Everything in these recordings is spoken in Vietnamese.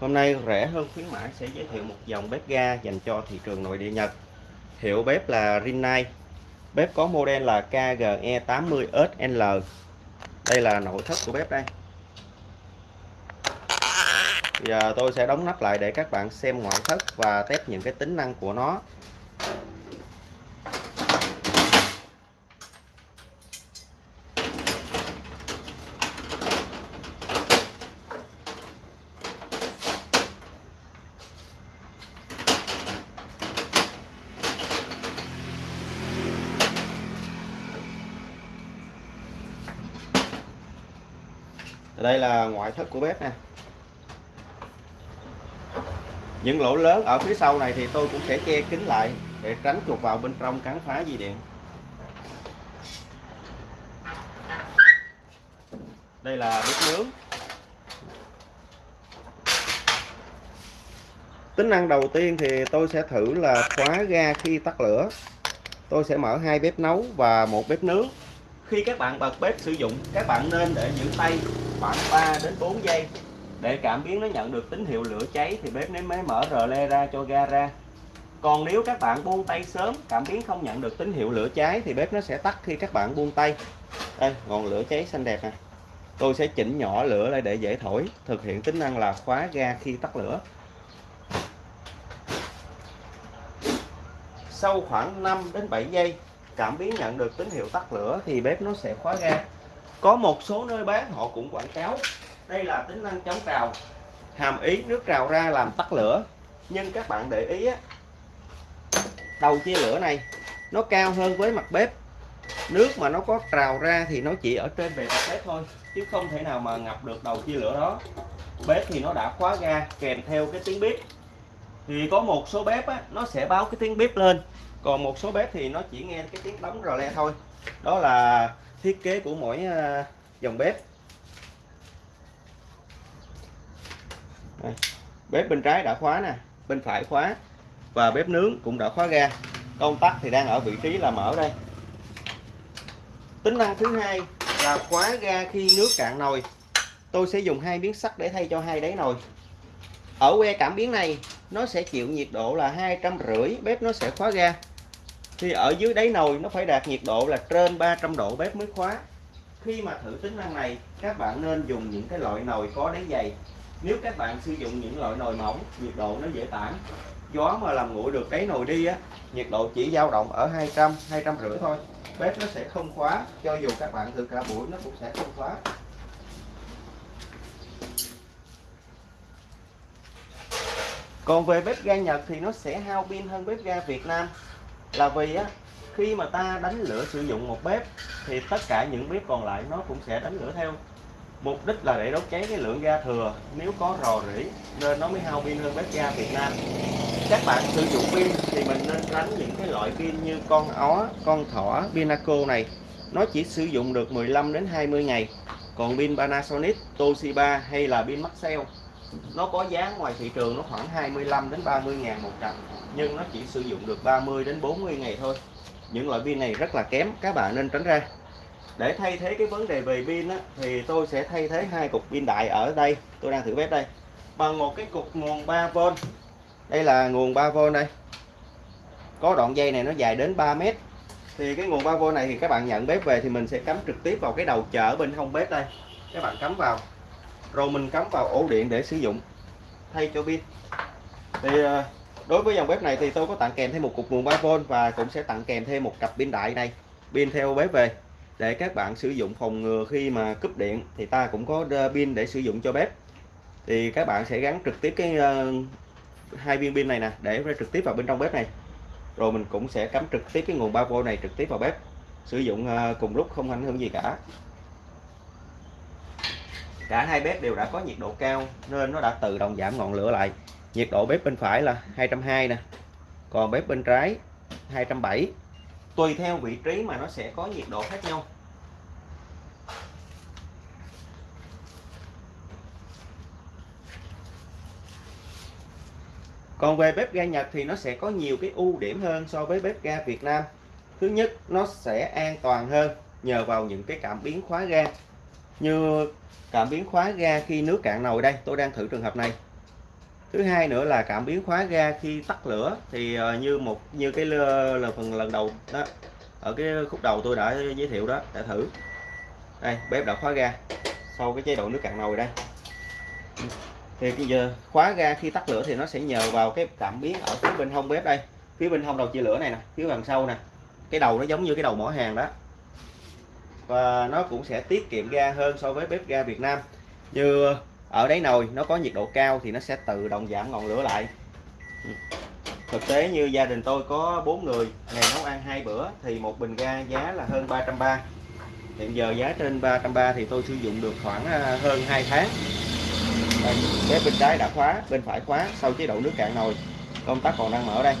Hôm nay rẻ hơn khuyến mãi sẽ giới thiệu một dòng bếp ga dành cho thị trường nội địa Nhật. Hiệu bếp là Rinnai. Bếp có model là KGE80SL. Đây là nội thất của bếp đây. Giờ tôi sẽ đóng nắp lại để các bạn xem ngoại thất và test những cái tính năng của nó. Đây là ngoại thất của bếp nè. Những lỗ lớn ở phía sau này thì tôi cũng sẽ che kín lại để tránh chuột vào bên trong cắn phá dây điện. Đây là bếp nướng. Tính năng đầu tiên thì tôi sẽ thử là khóa ga khi tắt lửa. Tôi sẽ mở hai bếp nấu và một bếp nướng. Khi các bạn bật bếp sử dụng, các bạn nên để giữ tay khoảng 3 đến 4 giây. Để cảm biến nó nhận được tín hiệu lửa cháy thì bếp mới mở rờ le ra cho ga ra. Còn nếu các bạn buông tay sớm, cảm biến không nhận được tín hiệu lửa cháy thì bếp nó sẽ tắt khi các bạn buông tay. Đây, ngọn lửa cháy xanh đẹp nè. Tôi sẽ chỉnh nhỏ lửa lại để dễ thổi, thực hiện tính năng là khóa ga khi tắt lửa. Sau khoảng 5 đến 7 giây, cảm biến nhận được tín hiệu tắt lửa thì bếp nó sẽ khóa ga có một số nơi bán họ cũng quảng cáo. Đây là tính năng chống trào hàm ý nước trào ra làm tắt lửa. Nhưng các bạn để ý á, đầu chia lửa này nó cao hơn với mặt bếp. Nước mà nó có trào ra thì nó chỉ ở trên bề mặt bếp thôi chứ không thể nào mà ngập được đầu chia lửa đó. Bếp thì nó đã khóa ga kèm theo cái tiếng bếp thì có một số bếp á, nó sẽ báo cái tiếng bếp lên. Còn một số bếp thì nó chỉ nghe cái tiếng đóng rò le thôi. Đó là thiết kế của mỗi à, dòng bếp. Đây. bếp bên trái đã khóa nè, bên phải khóa và bếp nướng cũng đã khóa ga. Công tắc thì đang ở vị trí là mở đây. Tính năng thứ hai là khóa ga khi nước cạn nồi. Tôi sẽ dùng hai miếng sắt để thay cho hai đáy nồi. Ở que cảm biến này, nó sẽ chịu nhiệt độ là hai trăm rưỡi, bếp nó sẽ khóa ga thì ở dưới đáy nồi nó phải đạt nhiệt độ là trên 300 độ bếp mới khóa. Khi mà thử tính năng này, các bạn nên dùng những cái loại nồi có đáy dày. Nếu các bạn sử dụng những loại nồi mỏng, nhiệt độ nó dễ tản. Gió mà làm nguội được đáy nồi đi á, nhiệt độ chỉ dao động ở 200 200 rưỡi thôi. Bếp nó sẽ không khóa, cho dù các bạn thử cả buổi nó cũng sẽ không khóa. Còn về bếp ga Nhật thì nó sẽ hao pin hơn bếp ga Việt Nam là vì á, khi mà ta đánh lửa sử dụng một bếp, thì tất cả những bếp còn lại nó cũng sẽ đánh lửa theo. Mục đích là để đốt cháy cái lượng ga thừa, nếu có rò rỉ nên nó mới hao pin hơn bếp ga Việt Nam. Các bạn sử dụng pin thì mình nên tránh những cái loại pin như con ó, con thỏ, Pinaco này. Nó chỉ sử dụng được 15 đến 20 ngày. Còn pin Panasonic, Toshiba hay là pin Maxell nó có giá ngoài thị trường nó khoảng 25 đến 30 ngàn một cặp nhưng nó chỉ sử dụng được 30 đến 40 ngày thôi. Những loại pin này rất là kém các bạn nên tránh ra. Để thay thế cái vấn đề về pin á, thì tôi sẽ thay thế hai cục pin đại ở đây. Tôi đang thử bếp đây. Bằng một cái cục nguồn 3V đây là nguồn 3V đây. Có đoạn dây này nó dài đến 3 mét. Thì cái nguồn 3V này thì các bạn nhận bếp về thì mình sẽ cắm trực tiếp vào cái đầu chở bên hông bếp đây. Các bạn cắm vào rồi mình cắm vào ổ điện để sử dụng. Thay cho pin. Thì ờ, đối với dòng bếp này thì tôi có tặng kèm thêm một cục nguồn 3V và cũng sẽ tặng kèm thêm một cặp pin đại này pin theo bếp về, để các bạn sử dụng phòng ngừa khi mà cúp điện thì ta cũng có ờ, pin để sử dụng cho bếp. Thì các bạn sẽ gắn trực tiếp cái ờ, hai viên pin này nè, để trực tiếp vào bên trong bếp này. Rồi mình cũng sẽ cắm trực tiếp cái nguồn 3V này trực tiếp vào bếp, sử dụng cùng lúc không ảnh hưởng gì cả cả hai bếp đều đã có nhiệt độ cao nên nó đã tự động giảm ngọn lửa lại nhiệt độ bếp bên phải là 220 nè còn bếp bên trái 270 tùy theo vị trí mà nó sẽ có nhiệt độ khác nhau Còn về bếp ga Nhật thì nó sẽ có nhiều cái ưu điểm hơn so với bếp ga Việt Nam. Thứ nhất, nó sẽ an toàn hơn nhờ vào những cái cảm biến khóa ga. Như cảm biến khóa ga khi nước cạn nồi đây, tôi đang thử trường hợp này. thứ hai nữa là cảm biến khóa ga khi tắt lửa thì ờ, như một như cái là phần lần đầu đó ở cái khúc đầu tôi đã giới thiệu đó đã thử. Đây bếp đã khóa ga sau cái chế độ nước cạn nồi đây. Thì bây giờ khóa ga khi tắt lửa thì nó sẽ nhờ vào cái cảm biến ở phía bên hông bếp đây. Phía bên hông đầu chia lửa này nè phía đằng sau nè. Cái đầu nó giống như cái đầu mỏ hàng đó và nó cũng sẽ tiết kiệm ga hơn so với bếp ga Việt Nam. Như ở đáy nồi nó có nhiệt độ cao thì nó sẽ tự động giảm ngọn lửa lại. Ừ. Thực tế như gia đình tôi có bốn người ngày nấu ăn hai bữa thì một bình ga giá là hơn 330 hiện giờ giá trên 330 thì tôi sử dụng được khoảng à, hơn 2 tháng. Đây, bếp bên trái đã khóa bên phải khóa sau chế độ nước cạn nồi. Công tắc còn đang mở đây.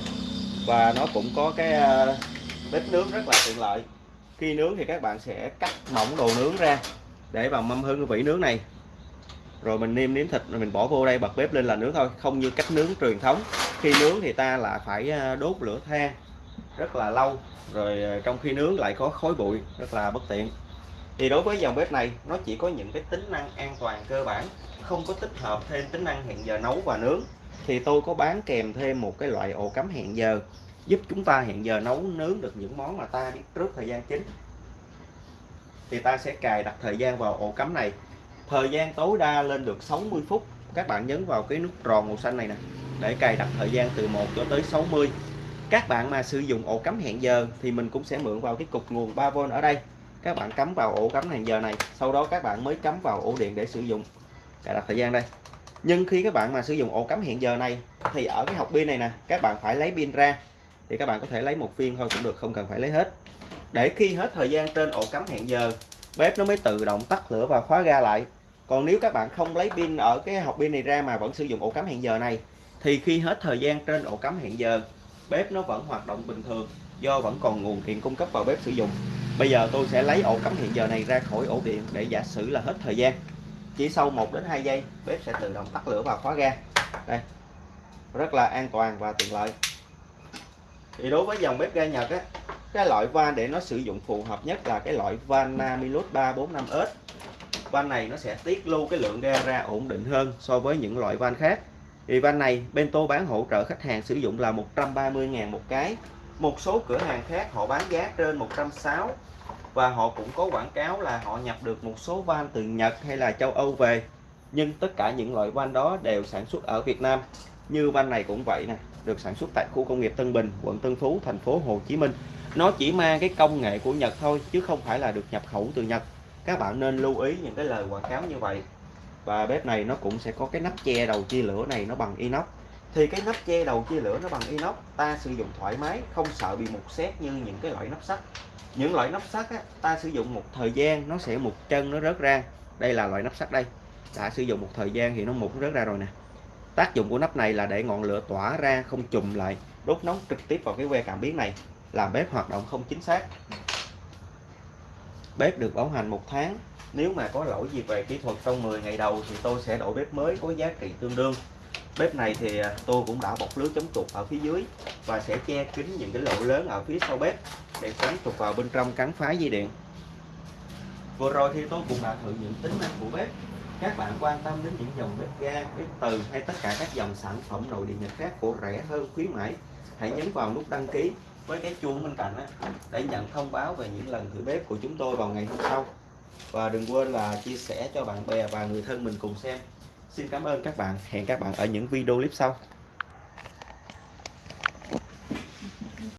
Và nó cũng có cái à, bếp nướng rất là tiện lợi khi nướng thì các bạn sẽ cắt mỏng đồ nướng ra để vào mâm hương vị nướng này. Rồi mình nêm nếm thịt, rồi mình bỏ vô đây, bật bếp lên là nướng thôi, không như cách nướng truyền thống. Khi nướng thì ta là phải à, đốt lửa than rất là lâu, rồi à, trong khi nướng lại có khói bụi, rất là bất tiện. Thì đối với dòng bếp này, nó chỉ có những cái tính năng an toàn cơ bản, không có tích hợp thêm tính năng hẹn giờ nấu và nướng. Thì tôi có bán kèm thêm một cái loại ổ cắm hẹn giờ giúp chúng ta hiện giờ nấu nướng được những món mà ta biết trước thời gian chính. Thì ta sẽ cài đặt thời gian vào ổ cắm này. Thời gian tối đa lên được 60 phút. Các bạn nhấn vào cái nút tròn màu xanh này nè, để cài đặt thời gian từ 1 cho tới 60 các bạn mà sử dụng ổ cắm hẹn giờ thì mình cũng sẽ mượn vào cái cục nguồn 3V ở đây. Các bạn cắm vào ổ cắm hẹn giờ này, sau đó các bạn mới cắm vào ổ điện để sử dụng. Cài đặt thời gian đây. Nhưng khi các bạn mà sử dụng ổ cắm hẹn giờ này, thì ở cái hộp pin này nè, các bạn phải lấy pin ra thì các bạn có thể lấy một viên thôi cũng được, không cần phải lấy hết. Để khi hết thời gian trên ổ cắm hẹn giờ, bếp nó mới tự động tắt lửa và khóa ga lại. Còn nếu các bạn không lấy pin ở cái hộp pin này ra mà vẫn sử dụng ổ cắm hẹn giờ này, thì khi hết thời gian trên ổ cắm hẹn giờ, bếp nó vẫn hoạt động bình thường, do vẫn còn nguồn điện cung cấp vào bếp sử dụng. Bây giờ tôi sẽ lấy ổ cắm hẹn giờ này ra khỏi ổ điện để giả sử là hết thời gian. Chỉ sau 1 đến 2 giây, bếp sẽ tự động tắt lửa và khóa ga. Đây, rất là an toàn và tiện lợi thì đối với dòng bếp ga Nhật á, cái loại van để nó sử dụng phù hợp nhất là cái loại van Namilus 345S van này nó sẽ tiết lưu cái lượng ga ra ổn định hơn so với những loại van khác. Thì van này bên tôi bán hỗ trợ khách hàng sử dụng là 130.000 một cái. Một số cửa hàng khác họ bán giá trên 160 và họ cũng có quảng cáo là họ nhập được một số van từ Nhật hay là châu Âu về. Nhưng tất cả những loại van đó đều sản xuất ở Việt Nam như van này cũng vậy nè được sản xuất tại khu công nghiệp Tân Bình quận Tân Phú thành phố Hồ Chí Minh. Nó chỉ mang cái công nghệ của Nhật thôi chứ không phải là được nhập khẩu từ Nhật. Các bạn nên lưu ý những cái lời quảng cáo như vậy. Và bếp này nó cũng sẽ có cái nắp che đầu chia lửa này nó bằng inox. Thì cái nắp che đầu chia lửa nó bằng inox ta sử dụng thoải mái không sợ bị mục xét như những cái loại nắp sắt. Những loại nắp sắt á, ta sử dụng một thời gian nó sẽ mục chân nó rớt ra. Đây là loại nắp sắt đây. Đã sử dụng một thời gian thì nó mục nó rớt ra rồi nè tác dụng của nắp này là để ngọn lửa tỏa ra không chùm lại đốt nóng trực tiếp vào cái que cảm biến này, làm bếp hoạt động không chính xác. Bếp được bảo hành một tháng. Nếu mà có lỗi gì về kỹ thuật trong 10 ngày đầu thì tôi sẽ đổi bếp mới có giá trị tương đương. Bếp này thì à, tôi cũng đã bọc lưới chống chuột ở phía dưới và sẽ che kín những cái lỗ lớn ở phía sau bếp để tránh chuột vào bên trong cắn phá dây điện. Vừa rồi thì tôi cũng đã thử những tính năng của bếp các bạn quan tâm đến những dòng bếp ga, bếp từ hay tất cả các dòng sản phẩm nội địa nhật khác của rẻ hơn, khuyến mãi, hãy nhấn vào nút đăng ký. Với cái chuông bên cạnh để nhận thông báo về những lần thử bếp của chúng tôi vào ngày hôm sau. Và đừng quên là chia sẻ cho bạn bè và người thân mình cùng xem. Xin cảm ơn các bạn. Hẹn các bạn ở những video clip sau.